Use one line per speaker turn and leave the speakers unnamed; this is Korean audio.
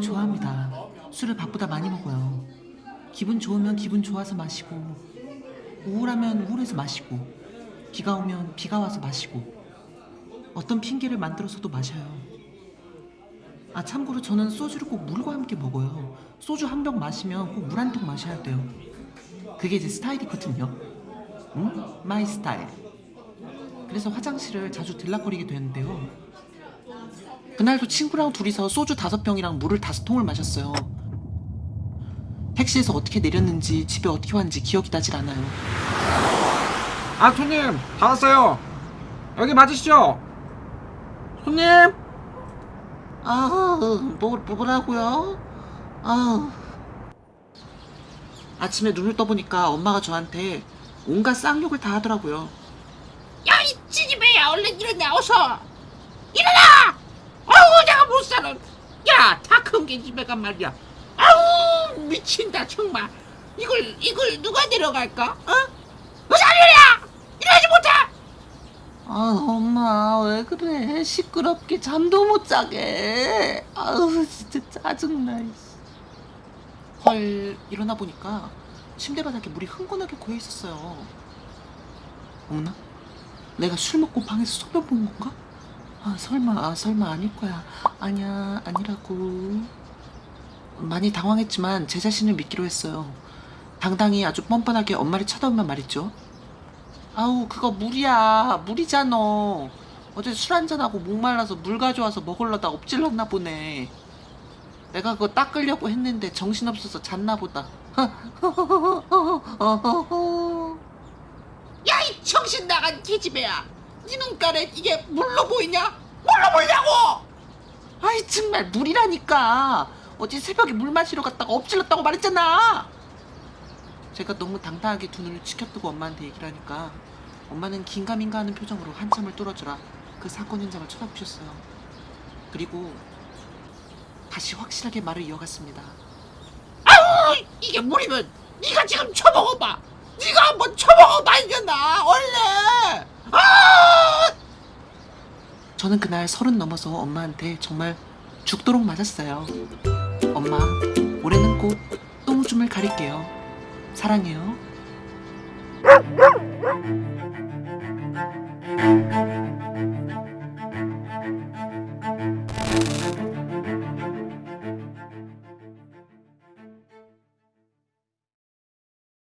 좋아합니다. 술을 밥보다 많이 먹어요. 기분 좋으면 기분 좋아서 마시고, 우울하면 우울해서 마시고, 비가 오면 비가 와서 마시고, 어떤 핑계를 만들어서도 마셔요. 아, 참고로 저는 소주를 꼭 물과 함께 먹어요. 소주 한 병 마시면 꼭 물 한 통 마셔야 돼요. 그게 제 스타일이거든요. 응? my style. 그래서 화장실을 자주 들락거리게 되는데요. 그날도 친구랑 둘이서 소주 다섯 병이랑 물을 다섯 통을 마셨어요. 택시에서 어떻게 내렸는지 집에 어떻게 왔는지 기억이 나질 않아요.
아 손님 다 왔어요 여기 맞으시죠? 손님
아, 뭐, 뭐라고요? 아. 아침에 눈을 떠보니까 엄마가 저한테 온갖 쌍욕을 다 하더라고요.
야, 이 찌집애야, 얼른 일어나, 어서! 일어나! 집에 간 말이야. 아우, 미친다, 정말. 이걸, 이걸 누가 데려갈까? 어? 일어나! 일어나지 못해!
아, 엄마, 왜 그래? 시끄럽게 잠도 못 자게. 아우, 진짜 짜증나. 헐, 일어나 보니까 침대 바닥에 물이 흥건하게 고여 있었어요. 어머나? 내가 술 먹고 방에서 소변 본 건가? 아, 설마, 아, 설마 아닐 거야. 아니야, 아니라고. 많이 당황했지만 제 자신을 믿기로 했어요. 당당히 아주 뻔뻔하게 엄마를 쳐다보면 말이죠. 아우 그거 물이야 물이잖아 어제 술 한잔하고 목말라서 물 가져와서 먹으려다 엎질렀나 보네 내가 그거 닦으려고 했는데 정신없어서 잤나 보다
야, 이 정신 나간 개집애야! 네 눈가에 이게 물로 보이냐? 물로 보이냐고!
아이 정말 물이라니까 어제 새벽에 물 마시러 갔다가 엎질렀다고 말했잖아 제가 너무 당당하게 두 눈을 치켜뜨고 엄마한테 얘기를 하니까 엄마는 긴가민가 하는 표정으로 한참을 뚫어주라 그 사건 현장을 쳐다보셨어요 그리고 다시 확실하게 말을 이어갔습니다
아우, 이게 물이면 네가 지금 쳐먹어봐! 네가 한번 쳐먹어봐, 이겨나! 얼른! 아!
저는 그날 서른 넘어서 엄마한테 정말 죽도록 맞았어요. 엄마, 올해는 꼭 똥오줌을 가릴게요. 사랑해요.